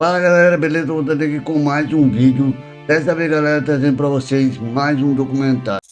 Fala galera, beleza? Voltando aqui com mais um vídeo. Dessa vez galera, trazendo pra vocês mais um documentário.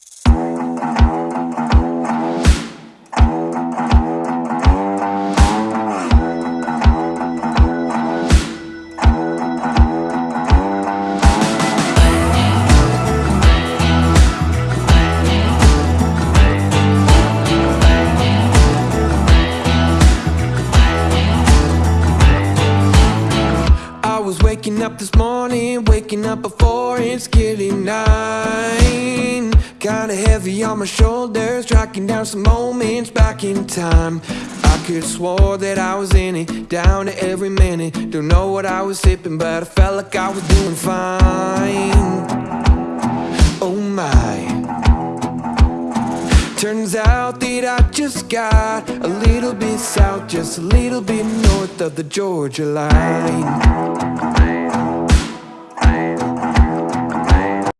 Was waking up this morning, waking up before it's getting nine. Kinda heavy on my shoulders, tracking down some moments back in time. I could swore that I was in it, down to every minute. Don't know what I was sipping, but I felt like I was doing fine. Oh my Turns out that I just got a little bit south, just a little bit north of the Georgia line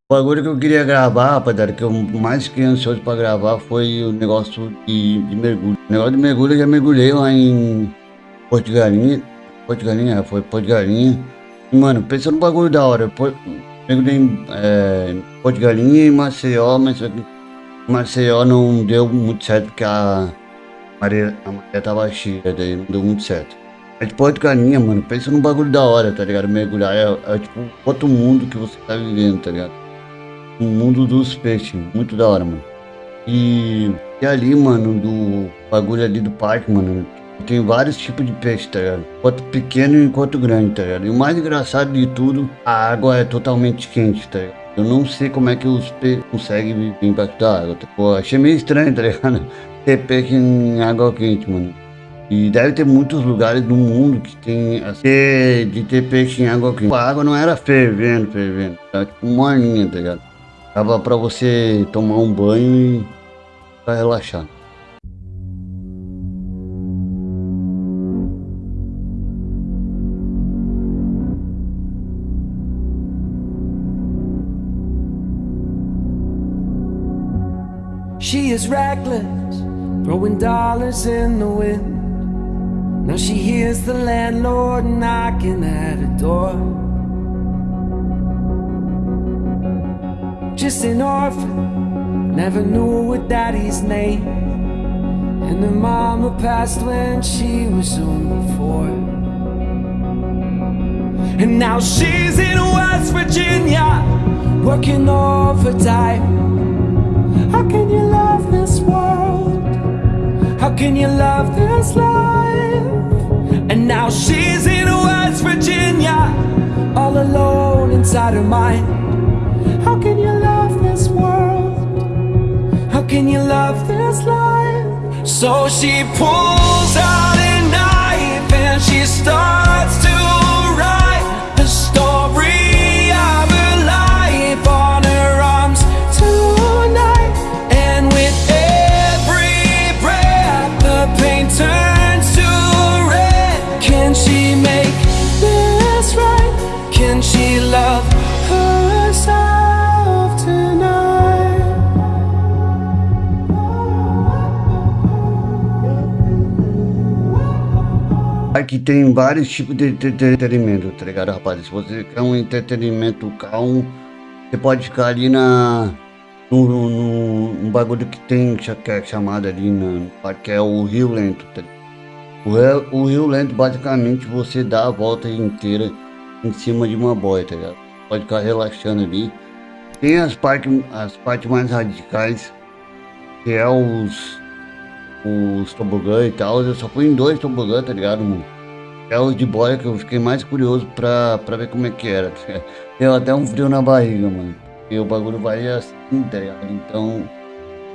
O bagulho que eu queria gravar, rapaziada, que eu mais fiquei ansioso pra gravar foi o negócio de, de mergulho. O negócio de mergulho eu já mergulhei lá em Porto Galinha. Porto Galinha, é, foi Porto Galinha. E, mano, pensando no bagulho da hora, eu mergulhei em é, Porto Galinha e Maceió, mas Maceió não deu muito certo porque a maré, a maré tava cheia, daí não deu muito certo. Mas Porto Galinha, mano, pensa num bagulho da hora, tá ligado? Mergulhar é, é tipo outro mundo que você tá vivendo, tá ligado? o mundo dos peixes. Muito da hora, mano. E, e ali, mano, do bagulho ali do parque, mano, tem vários tipos de peixe, tá ligado? Quanto pequeno e quanto grande, tá ligado? E o mais engraçado de tudo, a água é totalmente quente, tá ligado? Eu não sei como é que os peixes conseguem da água. Tá? Pô, achei meio estranho, tá ligado? Ter peixe em água quente, mano. E deve ter muitos lugares do mundo que tem assim, de ter peixe em água quente. A água não era fervendo, fervendo. Era tipo morninha, tá ligado? Tava para você tomar um banho e para relaxar. She is reckless, throwing dollars in the wind. Now she hears the landlord knocking at her door. just an orphan Never knew her daddy's name And her mama passed when she was only four And now she's in West Virginia Working overtime How can you love this world? How can you love this life? And now she's in West Virginia All alone inside her mind how can you love this world? How can you love this life? So she pulls out a knife and she starts to Aqui tem vários tipos de entretenimento, tá ligado, rapaz? Se você quer um entretenimento calmo, você pode ficar ali na... No, no, no bagulho que tem, que é chamado ali, parque, que é o Rio Lento, tá? O, o Rio Lento, basicamente, você dá a volta inteira em cima de uma boia, tá ligado? Pode ficar relaxando ali. Tem as partes, as partes mais radicais, que é os os tobogã e tal. Eu só fui em dois tobogã, tá ligado, mano? É os de boia que eu fiquei mais curioso pra, pra ver como é que era. Deu até um frio na barriga, mano. E o bagulho vai assim, tá ligado? Então,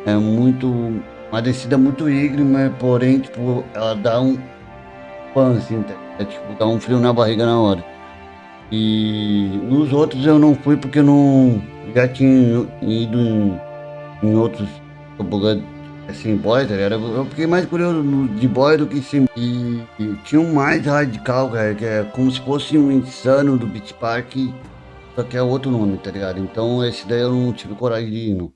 é muito... Uma descida muito íngreme, porém, tipo, ela dá um pan, assim, tá? É tipo, dá um frio na barriga na hora. E nos outros eu não fui porque não... Já tinha ido em, em outros tobogã assim, boy, tá ligado? Eu fiquei mais curioso de boy do que sim. E, e, tinha um mais radical, cara, que é como se fosse um insano do Beach Park, só que é outro nome, tá ligado? Então esse daí eu não tive coragem de ir, não.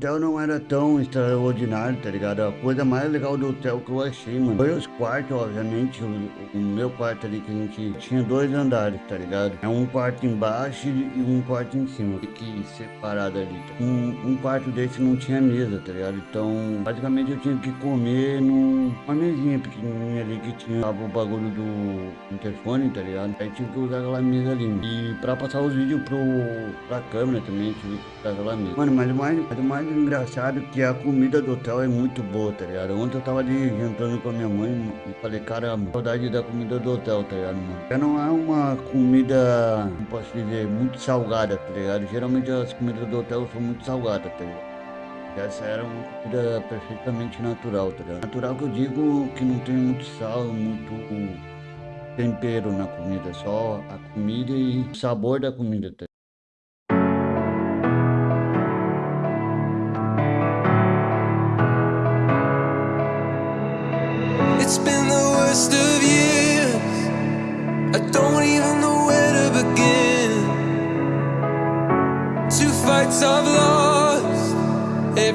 Hotel não era tão extraordinário, tá ligado? A coisa mais legal do hotel que eu achei, mano, foi os quartos, obviamente. O, o meu quarto ali que a gente tinha dois andares, tá ligado? É um quarto embaixo e um quarto em cima. Que separado ali. Tá? Um, um quarto desse não tinha mesa, tá ligado? Então, basicamente eu tinha que comer numa mesinha pequenininha ali que tinha o bagulho do interfone, tá ligado? Aí tinha que usar aquela mesa ali. E pra passar os vídeos pro, pra câmera também, tive que usar aquela mesa. Mano, mas o mais, mais engraçado que a comida do hotel é muito boa, tá ligado? Ontem eu tava ali jantando com a minha mãe e falei, cara, saudade da comida do hotel, tá ligado, mano? Já não é uma comida, não posso dizer, muito salgada, tá ligado? Geralmente as comidas do hotel são muito salgadas, tá ligado? Essa era uma comida perfeitamente natural, tá ligado? Natural que eu digo que não tem muito sal, muito tempero na comida, só a comida e o sabor da comida, tá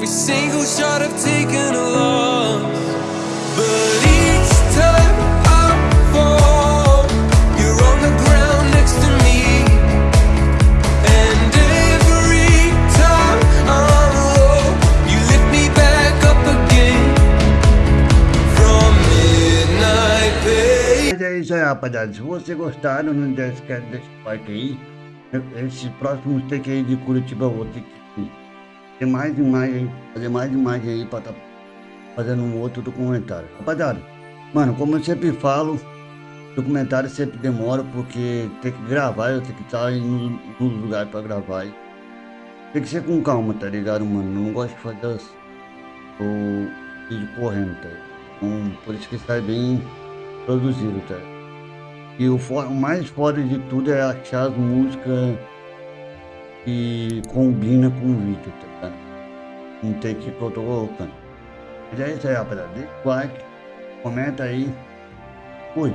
Every single shot I've taken a loss. But each time I fall, you're on the ground next to me. And every time I'm low, you lift me back up again. From midnight pain. Mas é aí, rapaziada. Se você gostaram, não esquece desse like aí. Esses próximos take aí de Curitiba eu vou ter que ter mais imagem fazer mais imagem aí pra tá fazendo um outro documentário. Rapaziada, mano, como eu sempre falo, documentário sempre demora porque tem que gravar, eu tenho que estar no, no lugar pra gravar. Tem que ser com calma, tá ligado, mano? Eu não gosto de fazer o vídeo correndo, tá ligado? Então, por isso que sai bem produzido, tá ligado? E o, o mais foda de tudo é achar as músicas que combina com o vídeo, tá ligado? Não tem que eu tô colocando. Mas é isso aí, rapaziada. Deixa o like, comenta aí. Fui.